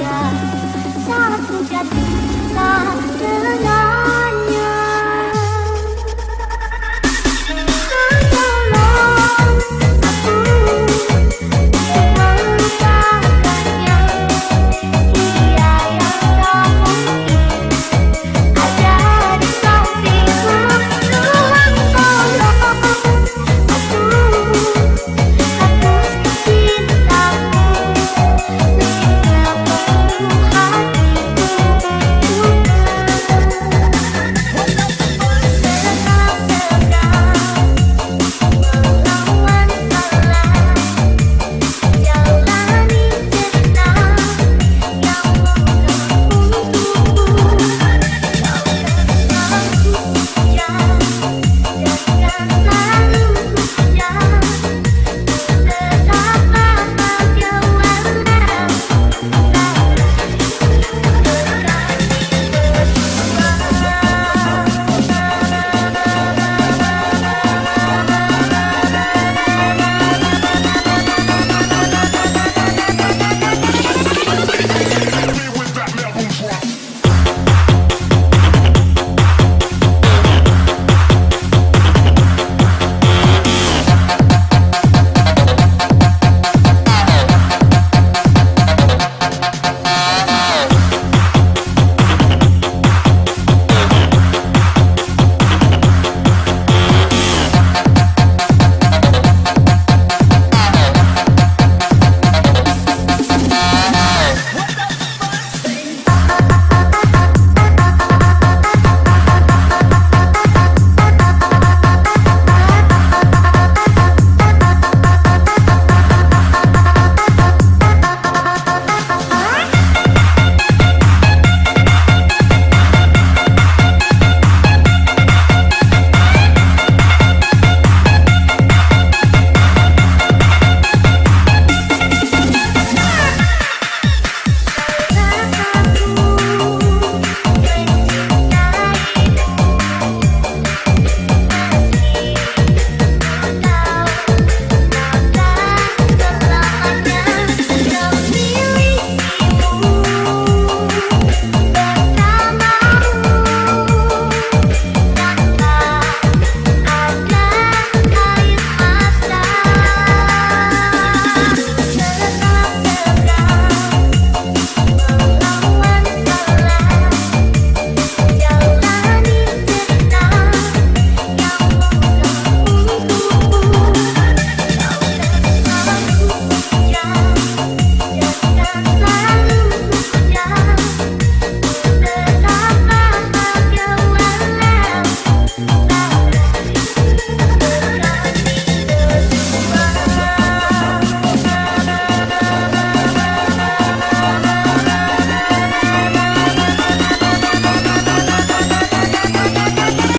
saja Satu jatuh tak